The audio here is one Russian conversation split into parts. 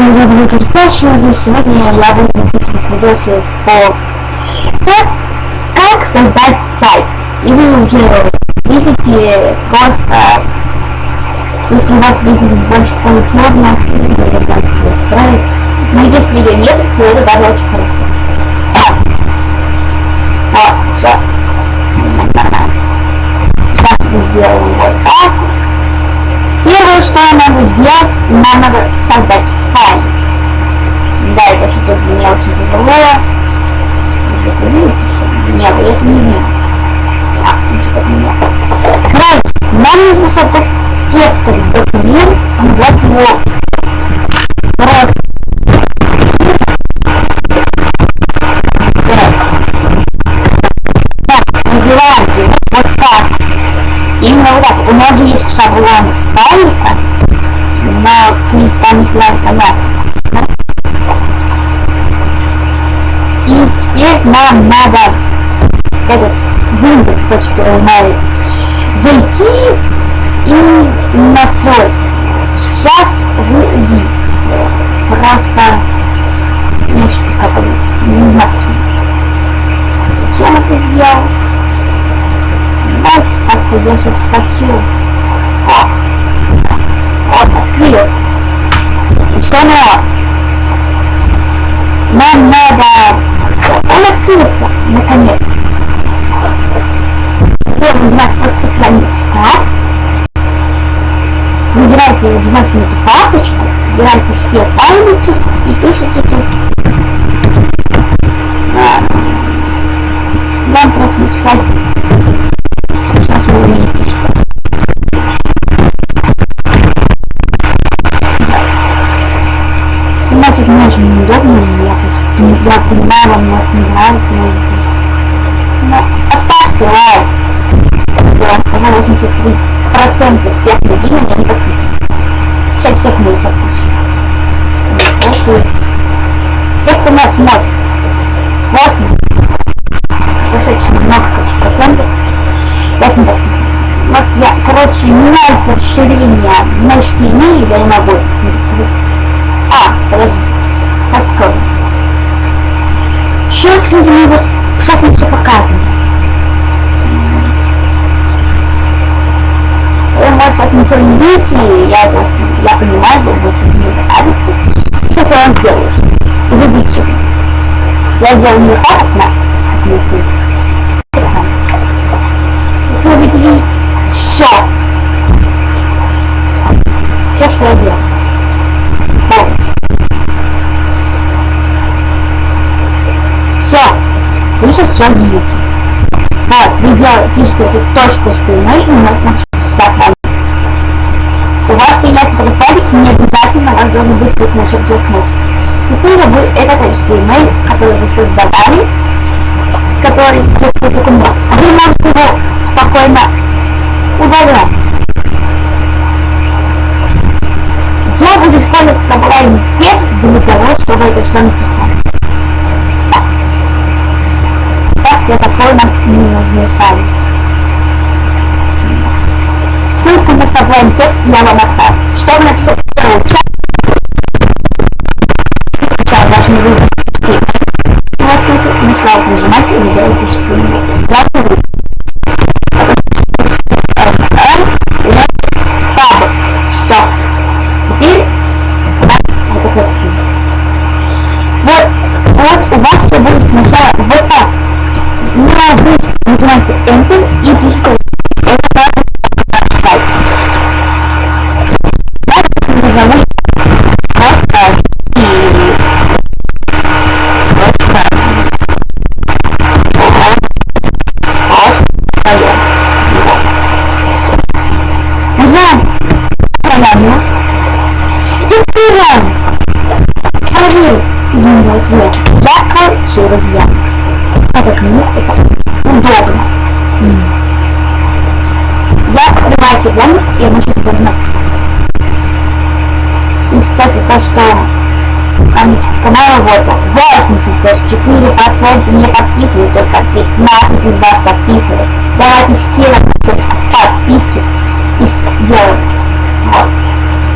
вами я буду Кирпачева, и сегодня я буду записывать видосы по как, как создать сайт. И вы уже видите просто, если у вас есть больше получерных, я знаю, как его исправить. Но если ее нет, то это даже очень хорошо. Вот, все. Сейчас мы сделаем вот так. Первое, что нам надо сделать, нам надо создать. Да, это что-то мне очень тяжело. Вы же это видите все? Не, вы это не видите. А, вы же это не Короче, нам нужно создать текстовый документ, назвать его просто называем его вот так. Именно вот так. У меня есть шаблон файлика, но там их надо понятно. Теперь нам надо этот index.email зайти и настроить. Сейчас вы увидите все. Просто не очень прикопались. Не знаю почему. Зачем это сделал? Давайте как-то я сейчас хочу. О, он открылся. И что надо? Нам надо... Он открылся, наконец. Теперь нажимать просто сохранить как. Выбирайте обязательно эту папочку, выбирайте все файлики и пишите тут. Вам просто написать. Сейчас вы увидите, что. Значит, не очень неудобно, я, я понимаю, вам может не нравится, но оставьте лайк. Сказал 83% всех людей на меня не подписаны. Сейчас всех моих подписчиков. Окей. Те, кто нас смотрит, 80, достаточно много, короче, процентов, вас не подписаны. Вот я, короче, меняйте расширение на HTML, я не могу это люди мы его... Сейчас мы все покажем. Вы, может, сейчас ничего не видите, я это я понимаю, вы будете мне нравится. Сейчас я вам сделаю. И вы видите. Я сделаю не так, на, как мне слышно. Вы будете видеть все. Все, что я делаю. Полностью. Все. Вы сейчас все видите. Вот, вы делаете, пишете эту точку HTML и можете сохранить. У вас появляется такой файлик, не обязательно вас должен быть тут на чем блокнотик. Теперь вы этот HTML, который вы создавали, который текстовый документ, вы можете его спокойно удалять. Я буду использовать собрание текст для того, чтобы это все написать. Так. Сейчас я закрою нам ненужные файлы. Ссылку на собрание текст я вам оставлю. Чтобы написать второй чат, сначала должны выбрать вот тут начала нажимать и выбираете что-нибудь. Все. Вот у вас все будет сначала вот так. На вы нажимаете Enter и пишете это наш сайт. Дальше назову просто и Нажимаем программу и открываем. Проверю, изменилось ли ярко через Яндекс. Так как мне это удобно. Я открываю Яндекс, и оно сейчас будет написано. И, кстати, то, что канала вот 84% не подписаны, только 15 из вас подписаны. Давайте все подписки и сделаем. Вот.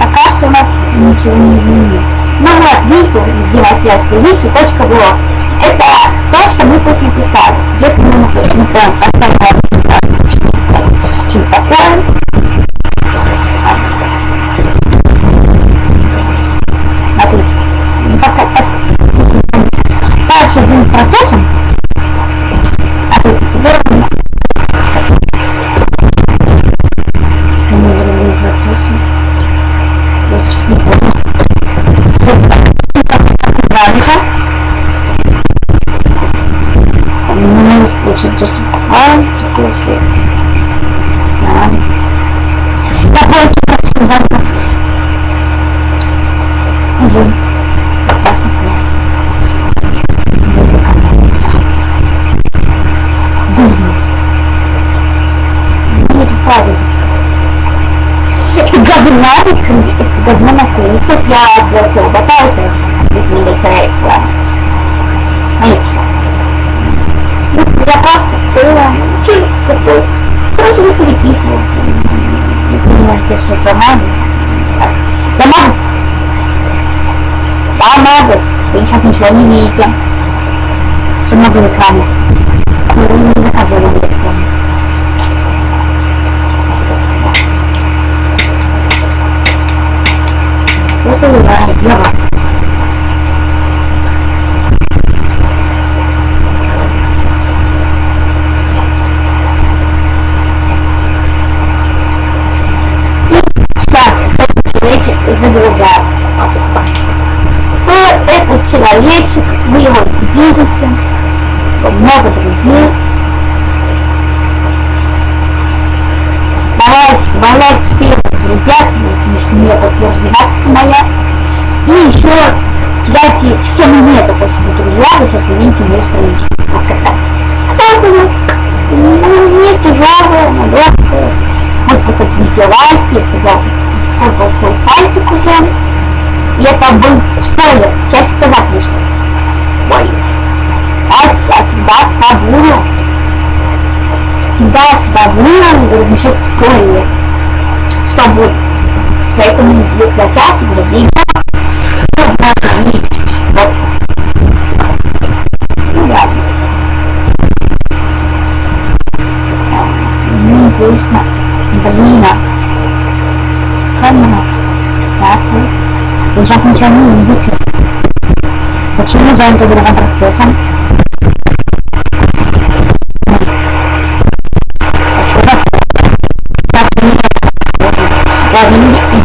Пока что у нас ничего не изменилось. Ну вот, видите, где у нас wiki.blog. Это что мы тут написали. Если мы, например, поставим получить доступ к файлам, такой все. Я получил процессом занято. Уже прекрасно Безумно. Нет, правда. Это говно, это говно нахренится. Я сделал своего бота сейчас. Не дочеряет план. А нет спроса. Я просто человек такой, который себе переписывался. Не понимаю, что это надо. Так, замазать. Помазать. Вы сейчас ничего не видите. Что много в экране. Вы не заказывали в экране. Просто выбираю для вас. Человечек, вы его видите, много друзей. Давайте, добавляйте все друзья, если не подтверждена, как моя. И еще кидайте все мне захочется друзья, вы сейчас увидите мою страничку. Вот как так. Так вот. Не тяжелая, она легкая. Вот просто везде лайки, я всегда создал свой сайтик уже. И это был спойлер. Сейчас сказать вышло. Спойлер. Так, я всегда ставлю. Всегда, всегда буду размещать спойлер. Что будет. Поэтому для часа уже время. Вы сейчас ничего не видите. Почему занято другим процессом?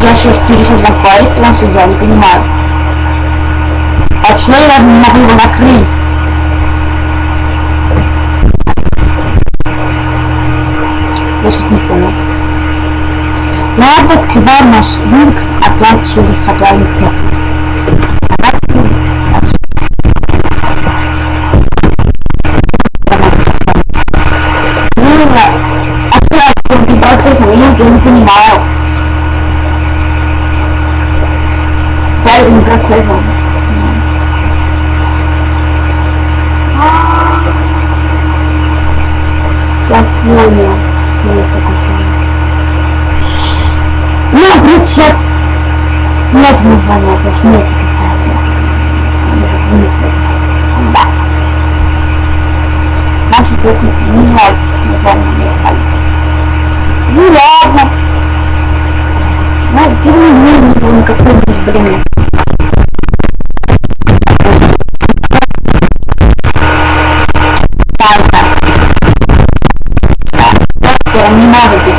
Я сейчас пересоздам файл, потому что я не понимаю. А что я не могу его накрыть? Я сейчас не понял. Надо открываем наш Linux опять через supply текст. Опять процессом, я ничего не понимаю. правильным процессом. Я понял. Есть такой файл. Ну, будет сейчас менять название, потому что есть такой файл. Единицы. Да. Нам сейчас будет менять название. Ну ладно. Ну, переменим его на какой-нибудь, блин, не может быть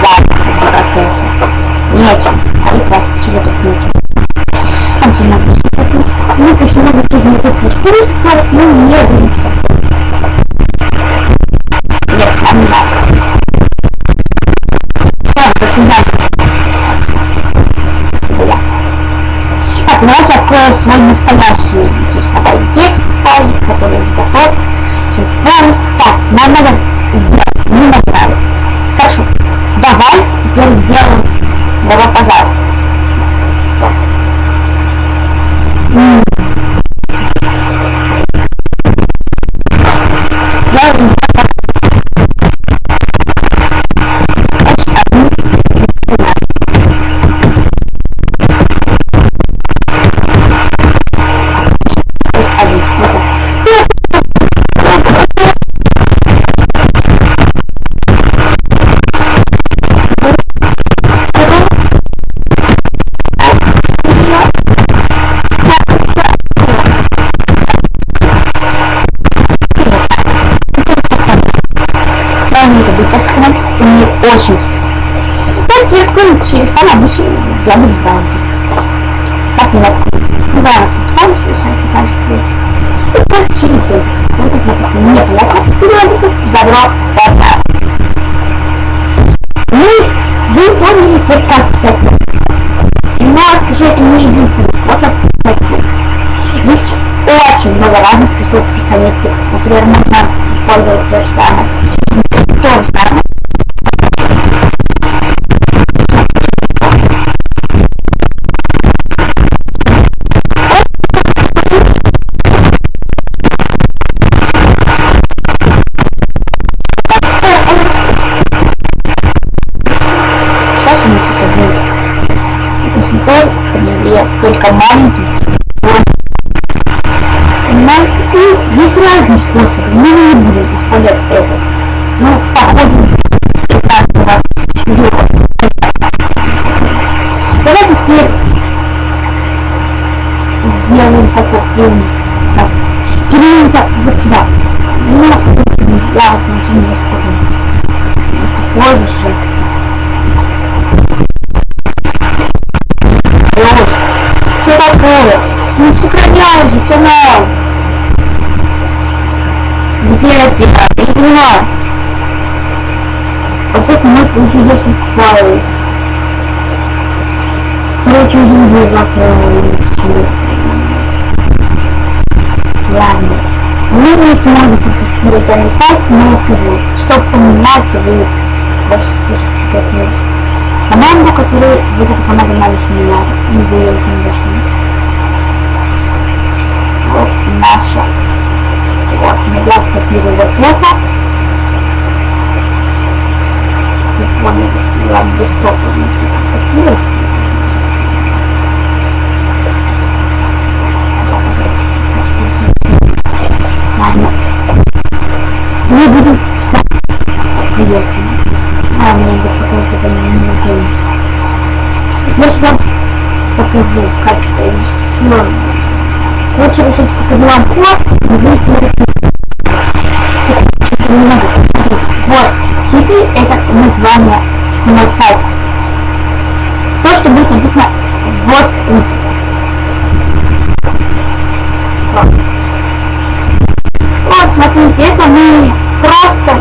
не купить. Просто, не будете Нет, нам не надо. Все, очень надо. Спасибо, я. Так, давайте откроем свой настоящий Мы, вы поняли теперь как писать текст. Но скажу, это не единственный способ писать текст. Есть очень много разных способов писания текста. Например, можно использовать то, что она то же самое, только маленький. Понимаете? Видите, есть разные способы, мы не будем использовать это. Ну, походу, такое? Не сохраняй же, все на. Теперь опять, я не понимаю. Процесс не может получить доступ к файлу. Короче, увидим завтра Ладно. Мы не сможем протестировать данный сайт, но я скажу, чтобы понимать, вы просто пишите секретную команду, которую вот эта команда нам еще не надо, не дает еще не вот наша. Вот, я скопирую вот это. Телефон, ладно, десктоп копировать. Ладно. Мы будем писать придется. А, мне надо показать это не могу. Я сейчас покажу, как все Короче, я сейчас покажу вам код, и вы Что-то не могу посмотреть. Вот, титры это название самого сайта. То, что будет написано вот тут. Вот. Вот, смотрите, это мы просто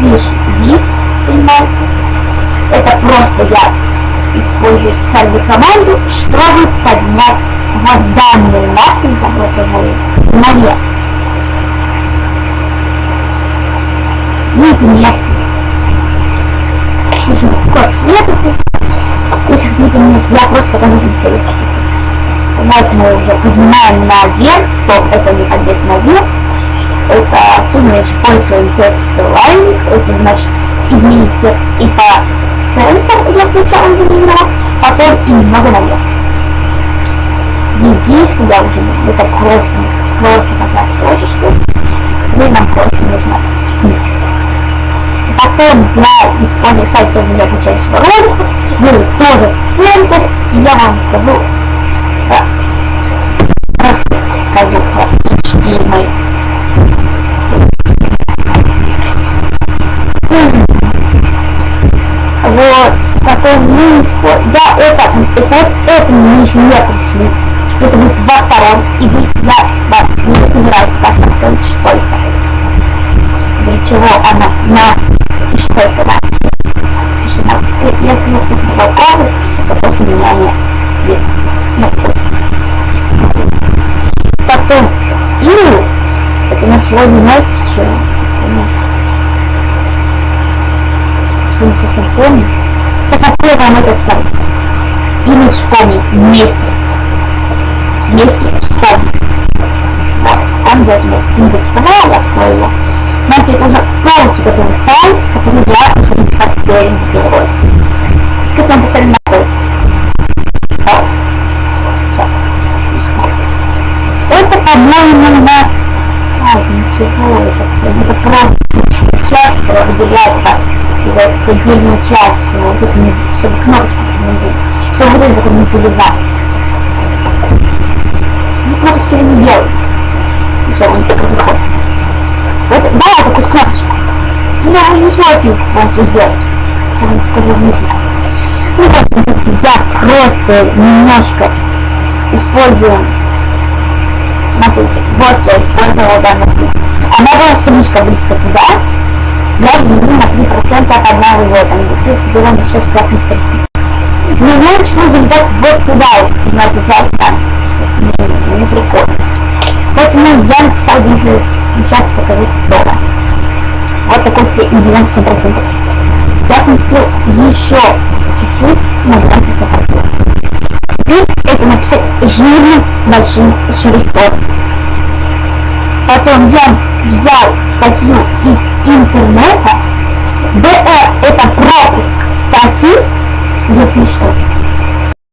лишь div, понимаете? Это просто я использую специальную команду, чтобы поднять вот данный надпись добро пожаловать наверх. Не поменять Нужно код света. Если хотите поменять, я просто покажу на свою личную Вот мы уже поднимаем наверх, топ это не поднять наверх. Это сумма используем текст лайник, это значит изменить текст и по в центр я сначала замерила, потом и немного наверх DD, я уже это просто, просто такая строчечка, которые нам просто нужно технически. Потом я использую сайт создания обучающего ролика, делаю тоже центр, и я вам скажу, расскажу про HTML. Вот, потом мы используем, я это, вот это мы еще не пришли это будет во втором, и вы, я вам не собираюсь что сказать, что это. Для чего она на, и что это значит. Пишет на, если мы пишем балконы, то после меняния цвета. Ну, Потом, ил, это у нас вроде, знаете, что? Это у нас... Что не совсем помню. Открою вам этот сайт. И мы вспомним вместе вместе с том. Вот, там обязательно индекс того, я открою его. Знаете, это уже полностью готовый сайт, который я уже написать первым герой. Как он поставили на пост. Вот. Сейчас. Это, по-моему, у нас... А, ничего, это, это просто часть, которая выделяет так, вот, отдельную часть, вот чтобы кнопочки не, чтобы вот это не залезать не сделать. Еще он покажу ход. Вот, да, это вот кнопочка. Но вы не сможете полностью сделать. Я вам внутри. Ну вот, я просто немножко использую смотрите, вот я использовала данную книгу. Она была слишком близко туда, я делю на 3% от одного вот он летит, теперь он еще складно стрелки. Но я начну залезать вот туда, понимаете, за там. Поэтому я написал здесь, сейчас покажу дома. Вот такой 97%. Я сместил еще чуть-чуть на 27%. Бит это написать жирным большим шрифтом. Потом я взял статью из интернета. БР это пропуск статьи, если что.